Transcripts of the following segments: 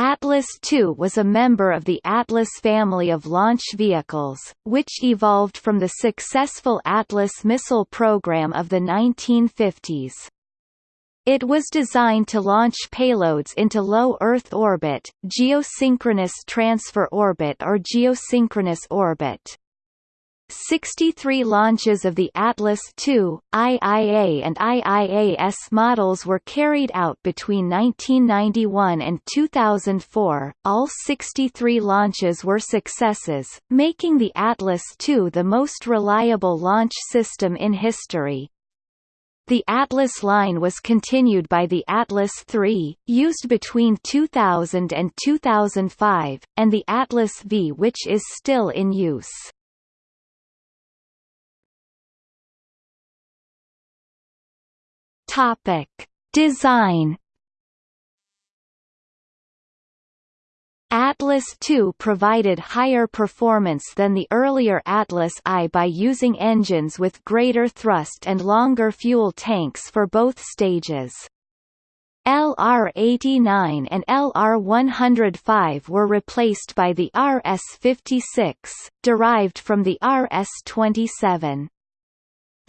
Atlas II was a member of the Atlas family of launch vehicles, which evolved from the successful Atlas missile program of the 1950s. It was designed to launch payloads into low Earth orbit, geosynchronous transfer orbit or geosynchronous orbit. 63 launches of the Atlas II, IIA and IIAS models were carried out between 1991 and 2004. All 63 launches were successes, making the Atlas II the most reliable launch system in history. The Atlas line was continued by the Atlas III, used between 2000 and 2005, and the Atlas V which is still in use. Topic: Design. Atlas II provided higher performance than the earlier Atlas I by using engines with greater thrust and longer fuel tanks for both stages. LR-89 and LR-105 were replaced by the RS-56, derived from the RS-27.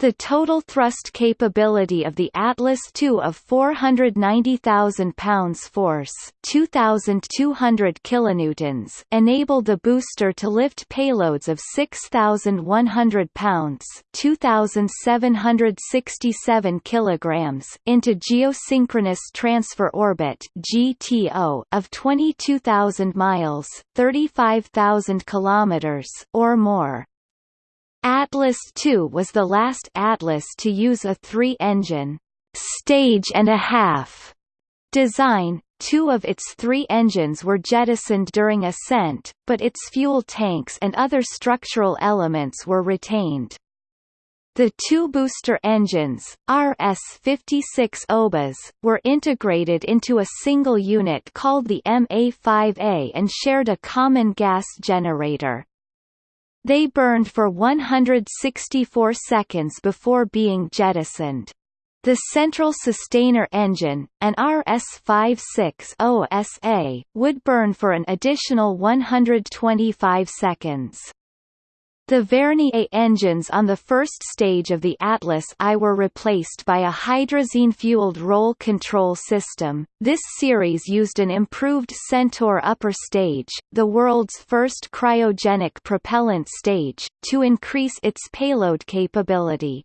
The total thrust capability of the Atlas II of 490,000 pounds force 2,200 kilonewtons enabled the booster to lift payloads of 6,100 pounds 2,767 kilograms into geosynchronous transfer orbit GTO of 22,000 miles 35,000 kilometers or more. Atlas II was the last Atlas to use a three-engine stage and a half design. Two of its three engines were jettisoned during ascent, but its fuel tanks and other structural elements were retained. The two booster engines, RS-56 OBAs, were integrated into a single unit called the MA-5A and shared a common gas generator. They burned for 164 seconds before being jettisoned. The central sustainer engine, an RS-56 OSA, would burn for an additional 125 seconds. The Vernier engines on the first stage of the Atlas I were replaced by a hydrazine-fueled roll control system. This series used an improved Centaur upper stage, the world's first cryogenic propellant stage, to increase its payload capability.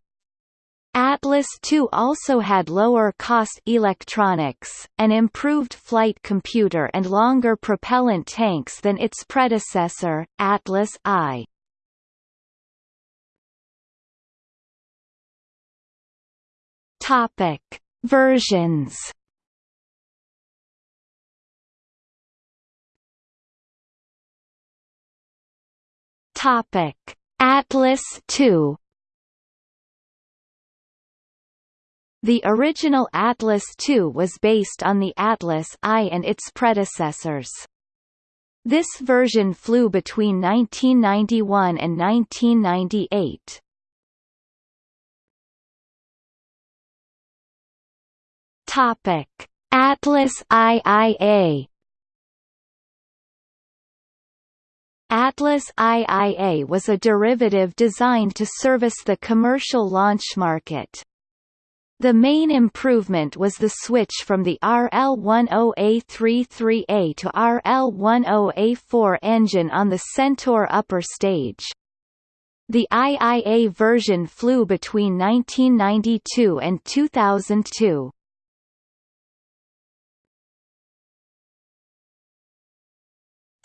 Atlas II also had lower-cost electronics, an improved flight computer and longer propellant tanks than its predecessor, Atlas I. Topic: Versions. Topic: Atlas II. The original Atlas II was based on the Atlas I and its predecessors. This version flew between 1991 and 1998. Topic: Atlas IIA Atlas IIA was a derivative designed to service the commercial launch market. The main improvement was the switch from the RL-10A33A to RL-10A4 engine on the Centaur upper stage. The IIA version flew between 1992 and 2002.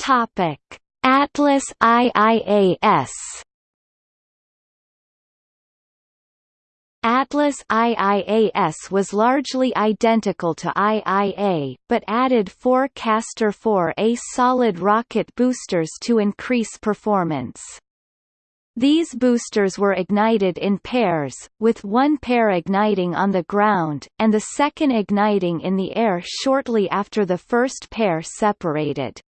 Topic: Atlas IIAS Atlas IIAS was largely identical to IIA, but added four Castor 4A solid rocket boosters to increase performance. These boosters were ignited in pairs, with one pair igniting on the ground, and the second igniting in the air shortly after the first pair separated.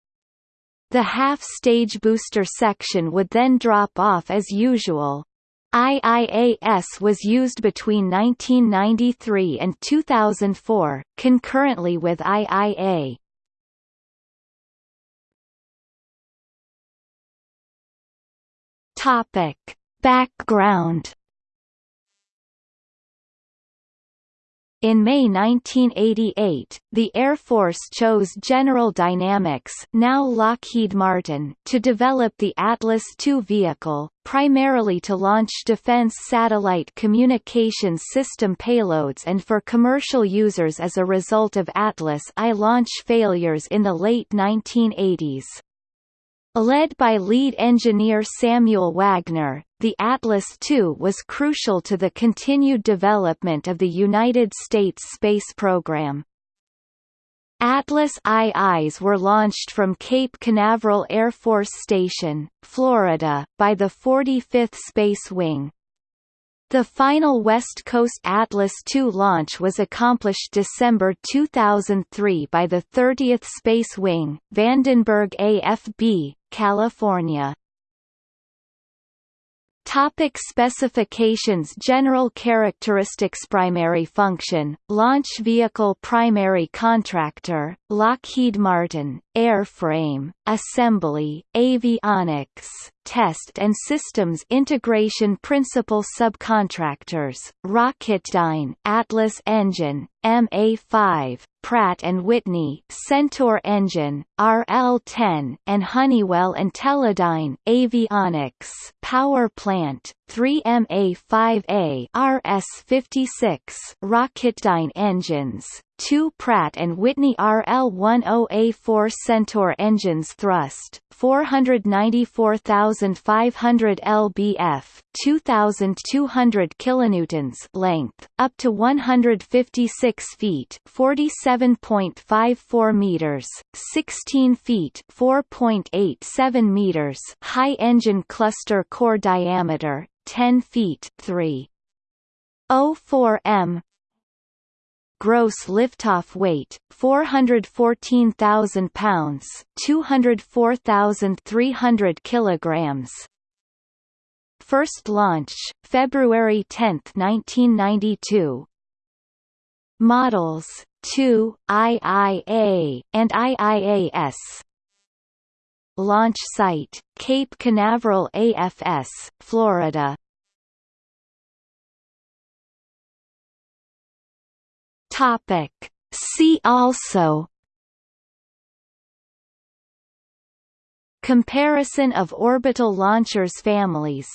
The half-stage booster section would then drop off as usual. IIAS was used between 1993 and 2004, concurrently with IIA. Topic: Background In May 1988, the Air Force chose General Dynamics now Lockheed Martin to develop the Atlas II vehicle, primarily to launch defense satellite communications system payloads and for commercial users as a result of Atlas I launch failures in the late 1980s. Led by lead engineer Samuel Wagner, the Atlas II was crucial to the continued development of the United States space program. Atlas IIs were launched from Cape Canaveral Air Force Station, Florida, by the 45th Space Wing. The final West Coast Atlas II launch was accomplished December 2003 by the 30th Space Wing, Vandenberg AFB, California. Topic specifications General characteristics Primary function, launch vehicle Primary contractor, Lockheed Martin, airframe, assembly, avionics, test and systems integration principal subcontractors, Rocketdyne Atlas engine, MA5, Pratt & Whitney Centaur engine, RL-10, and Honeywell and Teledyne Avionics Power Plant, 3MA5A RS-56 Rocketdyne engines, two Pratt & Whitney RL-10A4 Centaur engines thrust, 494,500 lbf 2,200 kilonewtons length, up to 156 feet 47.54 meters, 16 feet 4.87 meters high engine cluster core diameter, 10 feet 3. 04 m gross liftoff weight 414,000 pounds 204,300 kilograms. First launch February 10, 1992 models 2 IIA and IIAS launch site Cape Canaveral AFS Florida Topic. See also Comparison of orbital launchers families